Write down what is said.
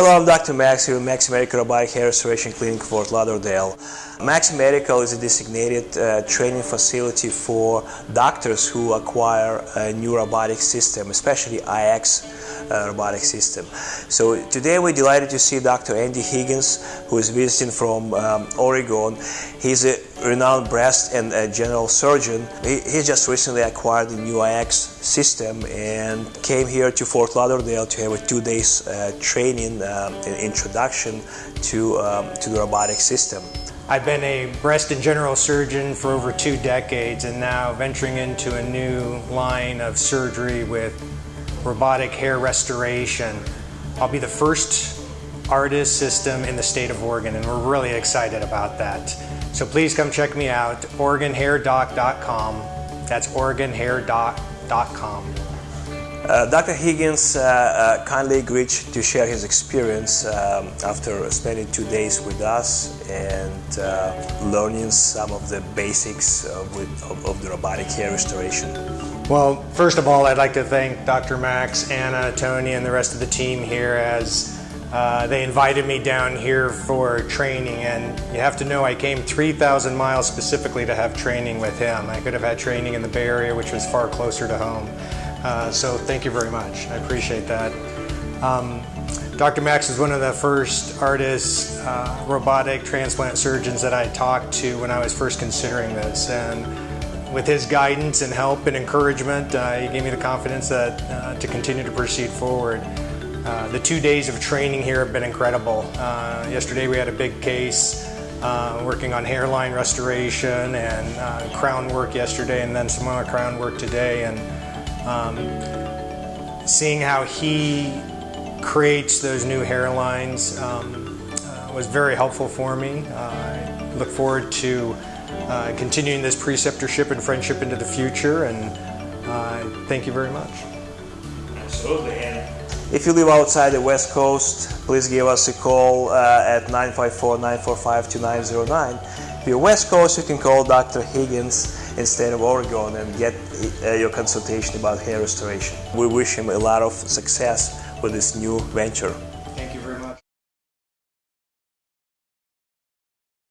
Hello, I'm Dr. Max here at Max Medical Robotic Hair Restoration Clinic, Fort Lauderdale. Max Medical is a designated uh, training facility for doctors who acquire a new robotic system, especially IX robotic system. So today we're delighted to see Dr. Andy Higgins, who is visiting from um, Oregon. He's a renowned breast and uh, general surgeon. He, he, just recently acquired the new IX system and came here to Fort Lauderdale to have a two days uh, training um, introduction to, um, to the robotic system. I've been a breast and general surgeon for over two decades and now venturing into a new line of surgery with robotic hair restoration. I'll be the first ARTAS system in the state of Oregon and we're really excited about that. So please come check me out, OregonHairDoc.com. That's OregonHairDoc.com. Uh, Dr. Higgins uh, uh, kindly agreed to share his experience um, after spending two days with us and uh, learning some of the basics of, of, of the robotic hair restoration. Well, first of all, I'd like to thank Dr. Max, Anna, Tony, and the rest of the team here as uh, they invited me down here for training and you have to know I came 3,000 miles specifically to have training with him. I could have had training in the Bay Area which was far closer to home. Uh, so thank you very much. I appreciate that. Um, Dr. Max is one of the first ARTAS, uh, robotic transplant surgeons that I talked to when I was first considering this. And with his guidance and help and encouragement, uh, he gave me the confidence that uh, to continue to proceed forward. Uh, the two days of training here have been incredible. Uh, yesterday we had a big case uh, working on hairline restoration and crown work yesterday and then some more crown work today and um, seeing how he creates those new hairlines um, was very helpful for me. I look forward to uh, continuing this preceptorship and friendship into the future. And uh, thank you very much. Absolutely. And if you live outside the West Coast, please give us a call uh, at 954-945-2909. If you're West Coast, you can call Dr. Higgins instead of Oregon and get uh, your consultation about hair restoration. We wish him a lot of success with this new venture.